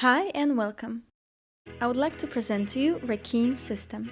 Hi and welcome. I would like to present to you Reckeen system.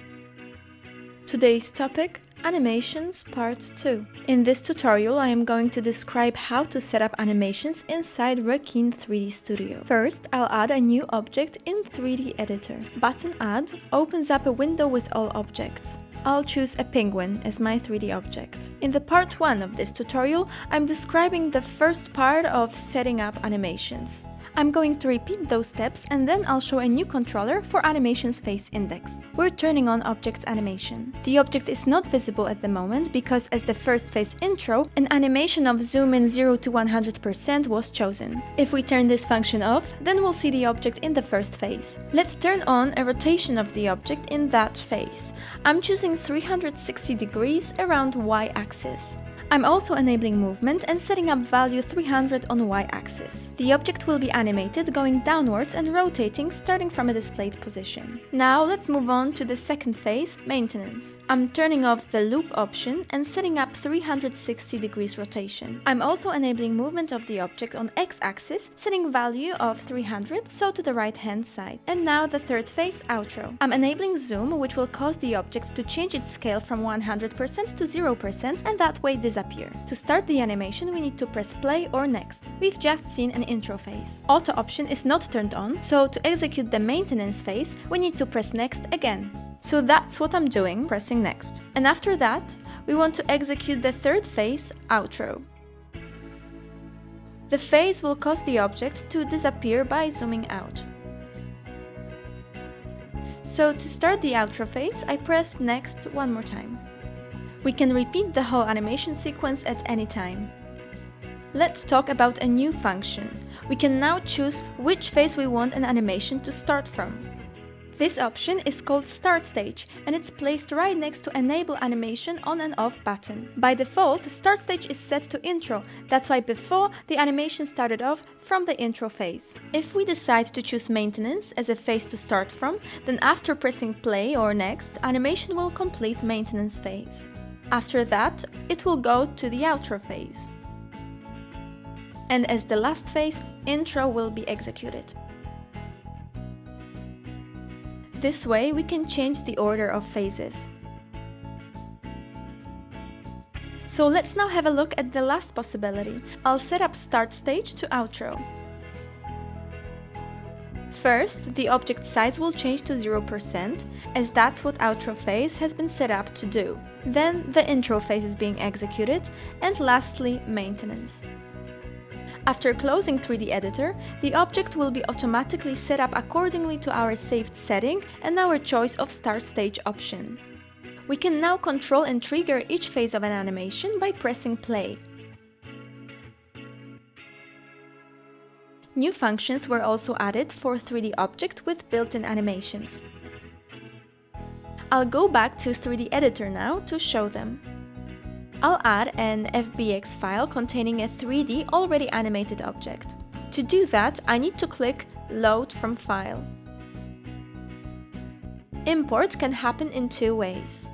Today's topic Animations Part 2. In this tutorial I am going to describe how to set up animations inside Reckeen 3D Studio. First, I'll add a new object in 3D Editor. Button Add opens up a window with all objects. I'll choose a penguin as my 3D object. In the part 1 of this tutorial, I'm describing the first part of setting up animations. I'm going to repeat those steps and then I'll show a new controller for animations face index. We're turning on object's animation. The object is not visible at the moment because as the first face intro, an animation of zoom in 0 to 100% was chosen. If we turn this function off, then we'll see the object in the first phase. Let's turn on a rotation of the object in that phase. I'm choosing 360 degrees around y-axis. I'm also enabling movement and setting up value 300 on y-axis. The object will be animated going downwards and rotating starting from a displayed position. Now let's move on to the second phase, maintenance. I'm turning off the loop option and setting up 360 degrees rotation. I'm also enabling movement of the object on x-axis, setting value of 300, so to the right hand side. And now the third phase, outro. I'm enabling zoom, which will cause the object to change its scale from 100% to 0% and that way disappear disappear. To start the animation, we need to press play or next. We've just seen an intro phase. Auto option is not turned on, so to execute the maintenance phase, we need to press next again. So that's what I'm doing, pressing next. And after that, we want to execute the third phase, outro. The phase will cause the object to disappear by zooming out. So to start the outro phase, I press next one more time. We can repeat the whole animation sequence at any time. Let's talk about a new function. We can now choose which phase we want an animation to start from. This option is called Start Stage and it's placed right next to Enable Animation on and off button. By default, Start Stage is set to Intro, that's why before the animation started off from the intro phase. If we decide to choose Maintenance as a phase to start from, then after pressing Play or Next, animation will complete maintenance phase. After that, it will go to the outro phase. And as the last phase, intro will be executed. This way we can change the order of phases. So let's now have a look at the last possibility. I'll set up start stage to outro. First, the object size will change to 0%, as that's what outro phase has been set up to do. Then the intro phase is being executed, and lastly, maintenance. After closing 3D Editor, the object will be automatically set up accordingly to our saved setting and our choice of Start Stage option. We can now control and trigger each phase of an animation by pressing play. New functions were also added for 3D Object with built-in animations. I'll go back to 3D Editor now to show them. I'll add an FBX file containing a 3D already animated object. To do that, I need to click Load from File. Import can happen in two ways.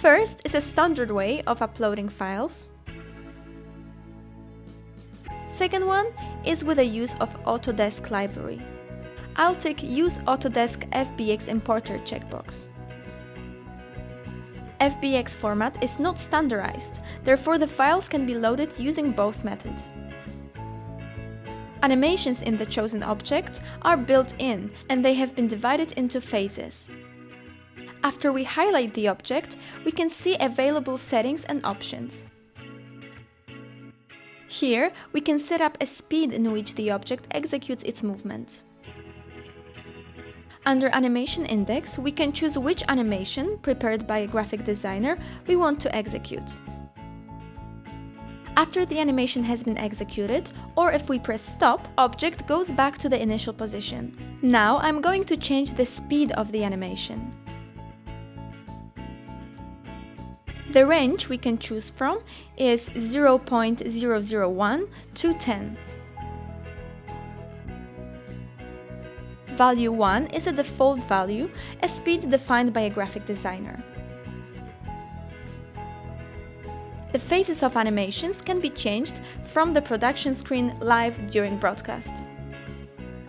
First is a standard way of uploading files. Second one is with the use of Autodesk library. I'll tick Use Autodesk FBX Importer checkbox. FBX format is not standardized, therefore the files can be loaded using both methods. Animations in the chosen object are built in and they have been divided into phases. After we highlight the object, we can see available settings and options. Here, we can set up a speed in which the object executes its movements. Under Animation Index, we can choose which animation, prepared by a graphic designer, we want to execute. After the animation has been executed, or if we press stop, object goes back to the initial position. Now I'm going to change the speed of the animation. The range we can choose from is 0.001 to 10. Value 1 is a default value, a speed defined by a graphic designer. The phases of animations can be changed from the production screen live during broadcast.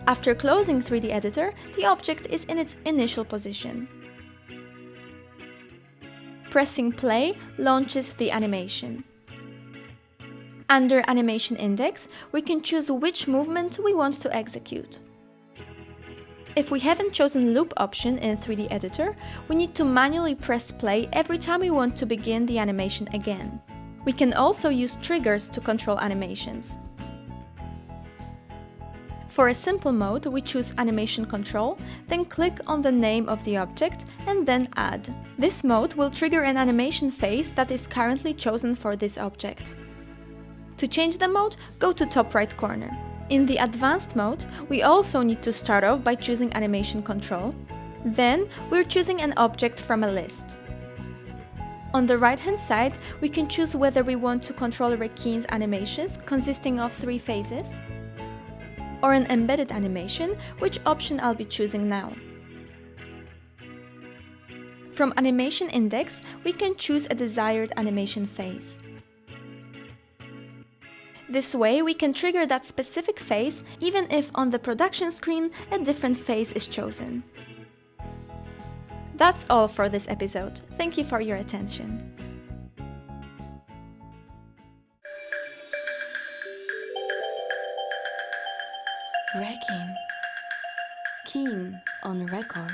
After closing 3D Editor, the object is in its initial position. Pressing play launches the animation. Under Animation Index, we can choose which movement we want to execute. If we haven't chosen Loop option in 3D Editor, we need to manually press play every time we want to begin the animation again. We can also use triggers to control animations. For a simple mode, we choose Animation Control, then click on the name of the object and then Add. This mode will trigger an animation phase that is currently chosen for this object. To change the mode, go to top right corner. In the Advanced mode, we also need to start off by choosing Animation Control. Then, we're choosing an object from a list. On the right-hand side, we can choose whether we want to control Reckeen's animations, consisting of three phases, or an embedded animation, which option I'll be choosing now. From Animation Index, we can choose a desired animation phase. This way, we can trigger that specific phase even if on the production screen a different phase is chosen. That's all for this episode. Thank you for your attention. Reckeen. Keen on record.